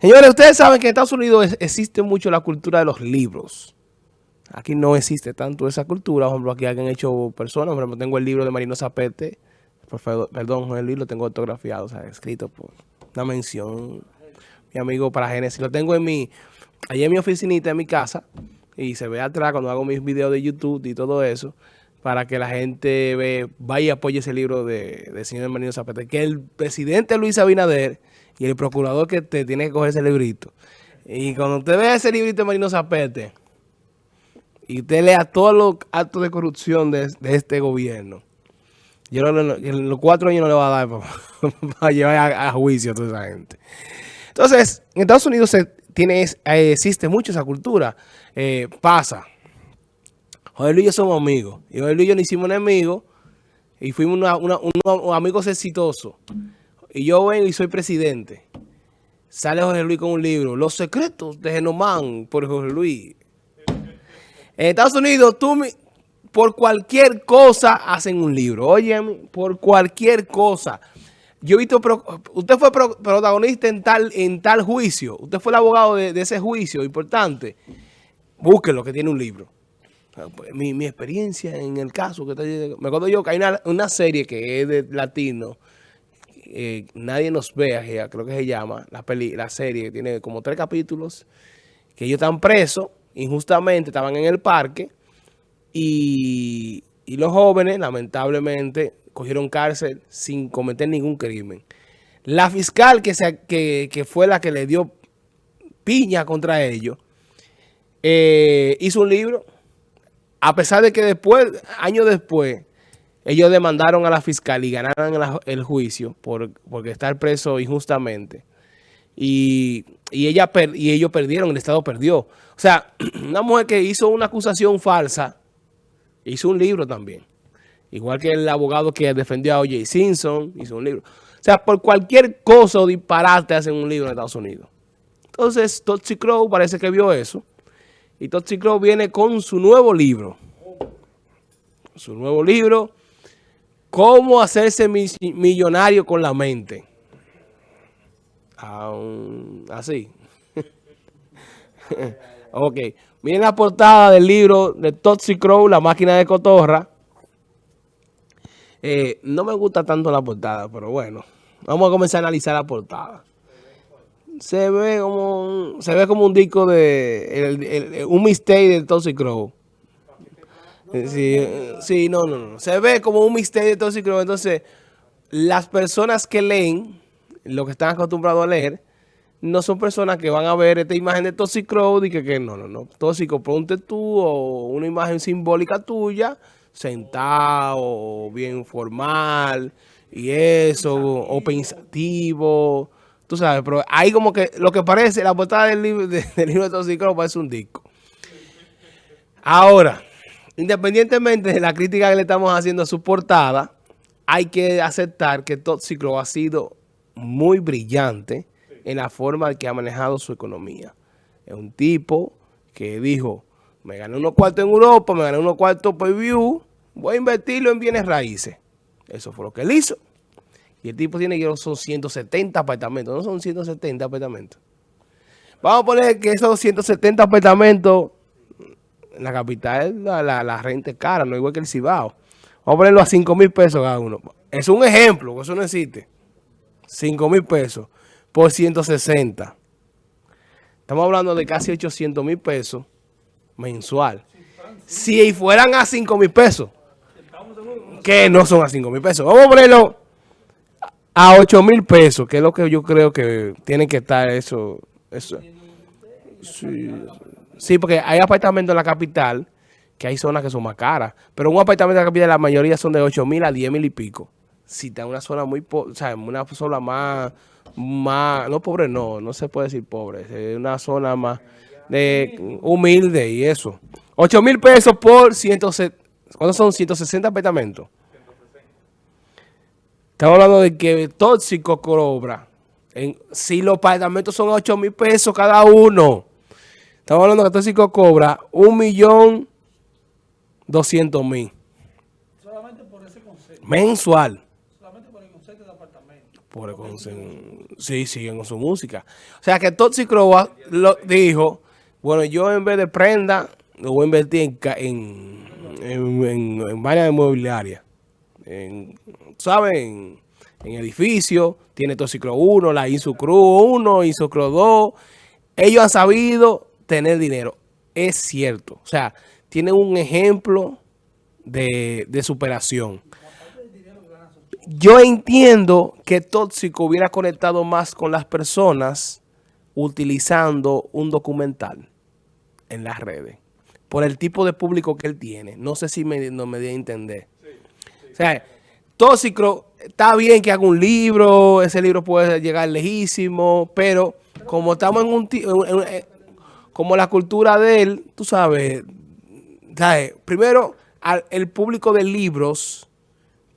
Señores, ustedes saben que en Estados Unidos existe mucho la cultura de los libros. Aquí no existe tanto esa cultura. Por ejemplo, aquí han hecho personas. Por ejemplo, tengo el libro de Marino Zapete. Perdón, el libro lo tengo autografiado, o sea, escrito por una mención. Mi amigo para Génesis. Lo tengo en mi, allí en mi oficinita, en mi casa. Y se ve atrás cuando hago mis videos de YouTube y todo eso. Para que la gente ve, vaya y apoye ese libro de, de señor Marino Zapete. Que el presidente Luis Abinader y el procurador que te tiene que coger ese librito. Y cuando usted ve ese librito de Marino Zapete y usted lea todos los actos de corrupción de, este gobierno, yo en los cuatro años no le va a dar para, llevar a, juicio a toda esa gente. Entonces, en Estados Unidos se tiene, eh, existe mucho esa cultura. Eh, pasa. Joder Luis y yo somos amigos. Y Joder Luis y yo nos hicimos enemigos y fuimos unos amigos exitosos y yo vengo y soy presidente, sale Jorge Luis con un libro, Los secretos de Genomán, por Jorge Luis. En Estados Unidos, tú por cualquier cosa hacen un libro. Oye, por cualquier cosa. Yo he visto, usted fue protagonista en tal, en tal juicio. Usted fue el abogado de, ese juicio importante. Búsquelo, que tiene un libro. Pues, mi, experiencia en el caso, que me acuerdo yo que hay una, una serie que es de latino, eh, Nadie nos vea, creo que se llama, la, peli, la serie, tiene como tres capítulos, que ellos están presos, injustamente, estaban en el parque, y, los jóvenes, lamentablemente, cogieron cárcel sin cometer ningún crimen. La fiscal que, se, que, fue la que le dio piña contra ellos, eh, hizo un libro, a pesar de que después, años después, ellos demandaron a la fiscal y ganaron el juicio por, porque estar preso injustamente. Y, ella y ellos perdieron, el Estado perdió. O sea, una mujer que hizo una acusación falsa, hizo un libro también. Igual que el abogado que defendió a O.J. Simpson, hizo un libro. O sea, por cualquier cosa o disparate hacen un libro en Estados Unidos. Entonces, Tootsie Crow parece que vio eso. Y Tootsie Crow viene con su nuevo libro. Su nuevo libro ¿Cómo hacerse millonario con la mente? así. ok. Miren la portada del libro de Toxic Crow, La máquina de cotorra. Eh, no me gusta tanto la portada, pero bueno. Vamos a comenzar a analizar la portada. Se ve como un, se ve como un disco de un mistake de Toxic Crow. Sí, sí, no, no, no. Se ve como un misterio tóxico. Entonces, las personas que leen, lo que están acostumbrados a leer, no son personas que van a ver esta imagen de Toxic y que, que no, no, no. Tóxico, ponte tú o una imagen simbólica tuya, sentado, bien formal y eso, o pensativo. Tú sabes, pero ahí como que lo que parece, la portada del libro de, del libro de Toxic parece un disco. Ahora, Independientemente de la crítica que le estamos haciendo a su portada, hay que aceptar que Tóxico ha sido muy brillante en la forma que ha manejado su economía. Es un tipo que dijo, me gané unos cuartos en Europa, me gané unos cuartos por view, voy a invertirlo en bienes raíces. Eso fue lo que él hizo. Y el tipo tiene que son 170 apartamentos, no son 170 apartamentos. Vamos a poner que esos 170 apartamentos la capital la, la, renta es cara, no igual que el Cibao. Vamos a ponerlo a 5 mil pesos cada uno. Es un ejemplo, eso no existe. 5 mil pesos por 160. Estamos hablando de casi 800 mil pesos mensual. Si fueran a 5 mil pesos, que no son a 5 mil pesos. Vamos a ponerlo a 8 mil pesos, que es lo que yo creo que tiene que estar eso. eso. Sí, Sí, porque hay apartamentos en la capital que hay zonas que son más caras. Pero un apartamento en la capital la mayoría son de 8 mil a 10 mil y pico. Si está en una zona muy, o sea, una zona más, más, no pobre, no, no se puede decir pobre. Es una zona más de humilde y eso. 8 mil pesos por 160, ¿cuántos son? 160 apartamentos. Estamos hablando de que tóxico cobra. En, si los apartamentos son 8 mil pesos cada uno. Estamos hablando que Tóxico cobra un millón doscientos mil. Solamente por ese concepto. Mensual. Solamente por el concepto de apartamento. Por sí, siguen con su música. O sea que Toxic Crow lo dijo, bueno, yo en vez de prenda, lo voy a invertir en, en, en, en varias inmobiliarias. En, ¿Saben? En edificios, tiene Toxicro 1, la Insucru 1, Insucro 2. Ellos han sabido tener dinero. Es cierto. O sea, tienen un ejemplo de, de superación. Yo entiendo que Tóxico hubiera conectado más con las personas utilizando un documental en las redes. Por el tipo de público que él tiene. No sé si me, no me di a entender. O sea, Tóxico está bien que haga un libro, ese libro puede llegar lejísimo, pero como estamos en un... como la cultura de él, tú sabes, ¿sabes? primero, el público de libros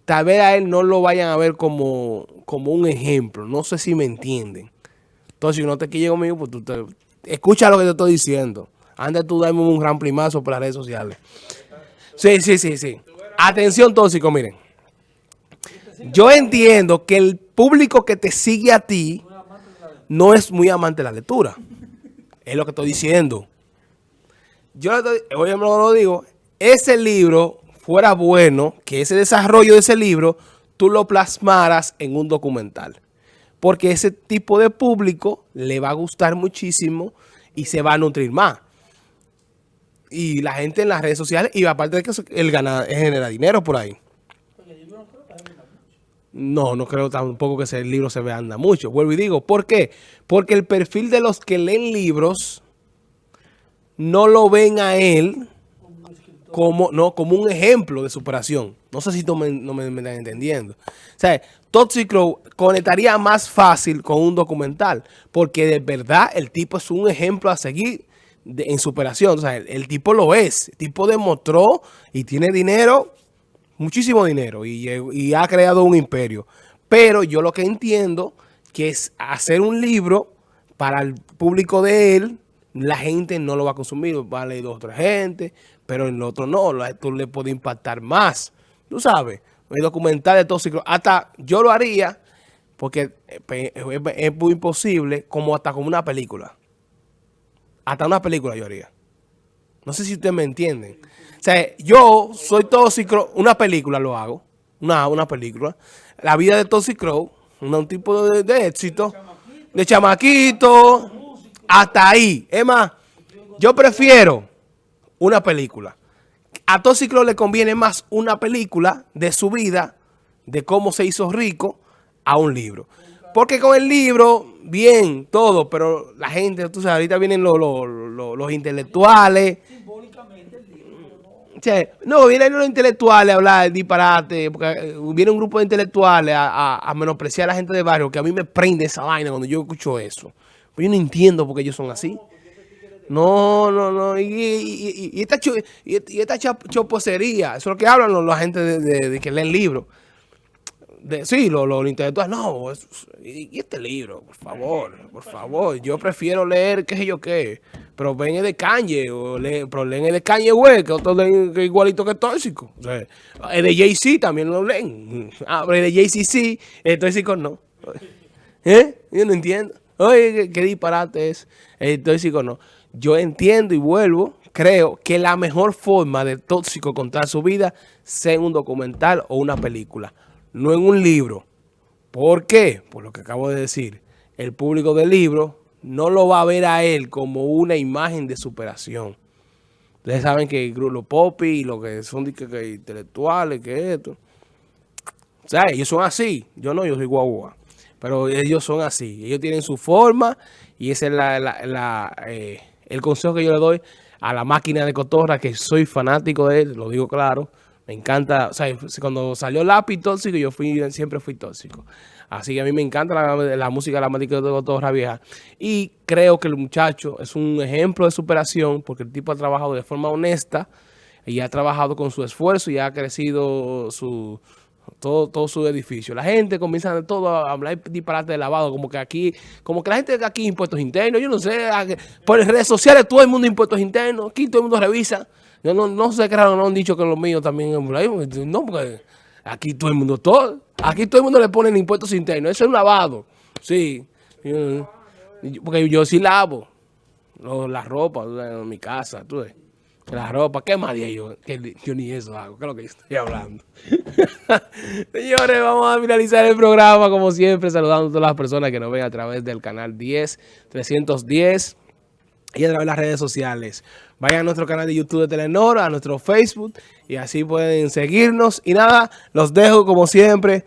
tal vez a él no lo vayan a ver como, como un ejemplo. No sé si me entienden. Entonces, si no te quieres conmigo, pues tú escucha lo que te estoy diciendo. Antes tú dame un gran primazo por las redes sociales. Sí, sí, sí, sí. Atención tóxico, miren. Yo entiendo que el público que te sigue a ti no es muy amante de la lectura. Es lo que estoy diciendo. Yo hoy lo digo, ese libro fuera bueno que ese desarrollo de ese libro tú lo plasmaras en un documental. Porque ese tipo de público le va a gustar muchísimo y se va a nutrir más. Y la gente en las redes sociales, y aparte de que él gana, genera dinero por ahí. No, no creo tampoco que ese libro se vea mucho. Vuelvo y digo, ¿por qué? Porque el perfil de los que leen libros no lo ven a él como, no, como un ejemplo de superación. No sé si no me, no están entendiendo. O sea, Toxic Crow conectaría más fácil con un documental, porque de verdad el tipo es un ejemplo a seguir en superación. O sea, el, tipo lo es. El tipo demostró y tiene dinero, muchísimo dinero, y, ha creado un imperio. Pero yo lo que entiendo que es hacer un libro para el público de él, la gente no lo va a consumir, va a leer dos o tres gente, pero en el otro no, esto le puede impactar más. Tú sabes, el documental de tóxico, hasta yo lo haría, porque es muy imposible, como hasta como una película. Hasta una película yo haría. No sé si ustedes me entienden. O sea, yo soy tóxico, una película lo hago, una, una película. La vida de Toxic Crow, un tipo de, de éxito, de chamaquito, hasta ahí. Es más, yo prefiero una película. A Tóxico le conviene más una película de su vida, de cómo se hizo rico, a un libro. Porque con el libro, bien, todo, pero la gente, tú sabes, ahorita vienen los, los, intelectuales. no, vienen los intelectuales a hablar disparate, porque eh, viene un grupo de intelectuales a, a, menospreciar a la gente de barrio, que a mí me prende esa vaina cuando yo escucho eso. Pues yo no entiendo por qué ellos son así. No, no, no. Y, esta, y, esta choposería, eso es lo que hablan la gente de, que leen libros. Sí, los lo, intelectuales, no, y, este libro, por favor, por favor, yo prefiero leer qué sé yo qué, pero el de Kanye, o pero leen el de Kanye güey, que otro leen igualito que tóxico. El de Jay-Z también lo leen. Ah, pero el de Jay-Z sí, el tóxico no. ¿Eh? Yo no entiendo. Oye, qué, disparate es. El tóxico no. Yo entiendo y vuelvo, creo que la mejor forma de Tóxico contar su vida sea un documental o una película, no en un libro. ¿Por qué? Por lo que acabo de decir. El público del libro no lo va a ver a él como una imagen de superación. Ustedes saben que los popis y lo que son intelectuales, que esto. O sea, ellos son así. Yo no, yo soy guagua. Pero ellos son así. Ellos tienen su forma y esa es eh, el consejo que yo le doy a la máquina de cotorra, que soy fanático de él, lo digo claro. Me encanta, o sea, cuando salió Lápiz Tóxico, yo fui siempre fui tóxico. Así que a mí me encanta la, música de la máquina de cotorra vieja. Y creo que el muchacho es un ejemplo de superación, porque el tipo ha trabajado de forma honesta y ha trabajado con su esfuerzo y ha crecido su, todo, todo su edificio. La gente comienza todo a hablar disparate de lavado, como que aquí, como que la gente de aquí impuestos internos, yo no sé, por redes sociales todo el mundo impuestos internos, aquí todo el mundo revisa. Yo no, no sé qué raro, no han dicho que los míos también, no, porque aquí todo el mundo, todo, Aquí todo el mundo le pone impuestos internos. Eso es un lavado. Sí. Porque yo sí lavo la ropa en mi casa, tú ves. La ropa, ¿qué más yo? Ni eso hago, ¿qué es lo que estoy hablando? Señores, vamos a finalizar el programa como siempre, saludando a todas las personas que nos ven a través del canal 10, 310 y a través de las redes sociales. Vayan a nuestro canal de YouTube de Telenor, a nuestro Facebook y así pueden seguirnos. Y nada, los dejo como siempre.